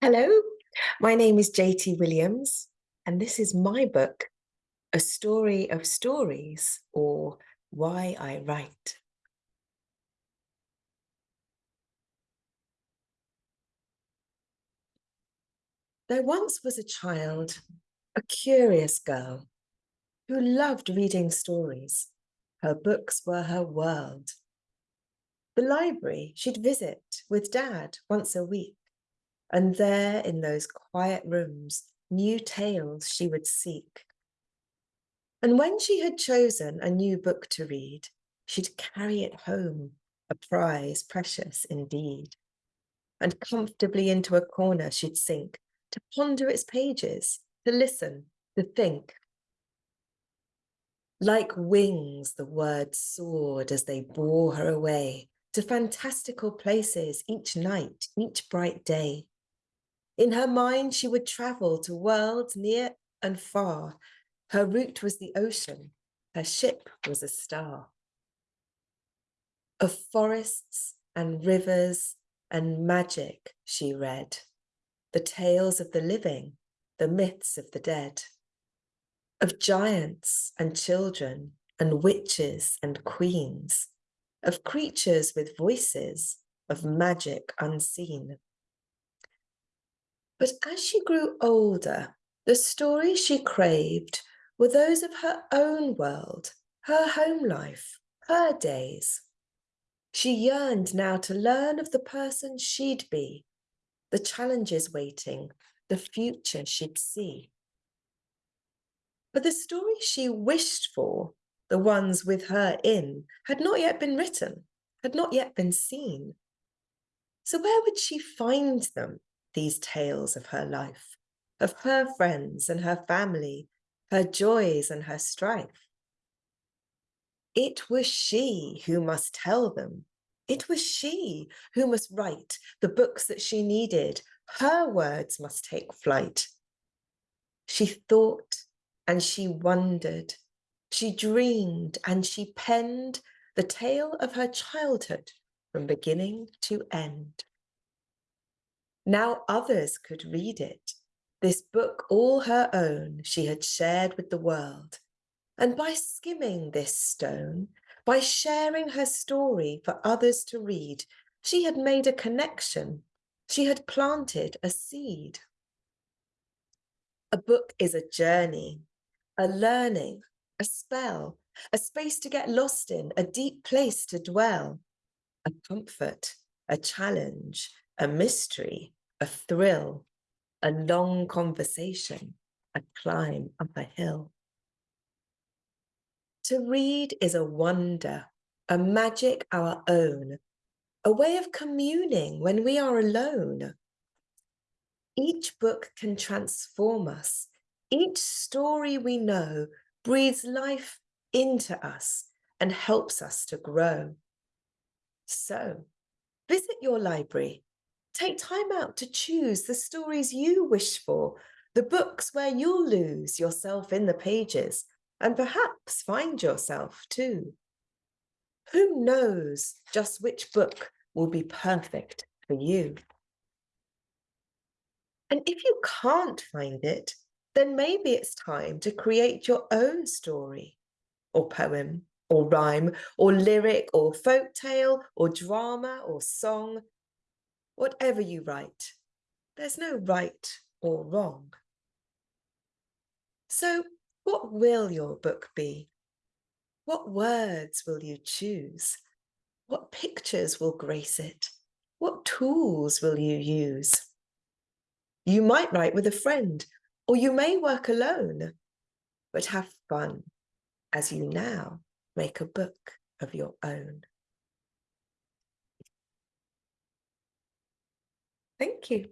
Hello, my name is JT Williams, and this is my book, A Story of Stories, or Why I Write. There once was a child, a curious girl, who loved reading stories. Her books were her world. The library she'd visit with Dad once a week and there in those quiet rooms, new tales she would seek. And when she had chosen a new book to read, she'd carry it home, a prize precious indeed. And comfortably into a corner she'd sink, to ponder its pages, to listen, to think. Like wings, the words soared as they bore her away to fantastical places each night, each bright day. In her mind, she would travel to worlds near and far. Her route was the ocean, her ship was a star. Of forests and rivers and magic she read, the tales of the living, the myths of the dead, of giants and children and witches and queens, of creatures with voices, of magic unseen. But as she grew older, the stories she craved were those of her own world, her home life, her days. She yearned now to learn of the person she'd be, the challenges waiting, the future she'd see. But the stories she wished for, the ones with her in, had not yet been written, had not yet been seen. So where would she find them? These tales of her life, of her friends and her family, her joys and her strife. It was she who must tell them. It was she who must write the books that she needed. Her words must take flight. She thought and she wondered. She dreamed and she penned the tale of her childhood from beginning to end. Now others could read it. This book, all her own, she had shared with the world. And by skimming this stone, by sharing her story for others to read, she had made a connection. She had planted a seed. A book is a journey, a learning, a spell, a space to get lost in, a deep place to dwell, a comfort, a challenge, a mystery, a thrill, a long conversation, a climb up a hill. To read is a wonder, a magic our own, a way of communing when we are alone. Each book can transform us. Each story we know breathes life into us and helps us to grow. So visit your library Take time out to choose the stories you wish for, the books where you'll lose yourself in the pages and perhaps find yourself too. Who knows just which book will be perfect for you? And if you can't find it, then maybe it's time to create your own story or poem or rhyme or lyric or folk tale or drama or song whatever you write, there's no right or wrong. So what will your book be? What words will you choose? What pictures will grace it? What tools will you use? You might write with a friend, or you may work alone, but have fun as you now make a book of your own. Thank you.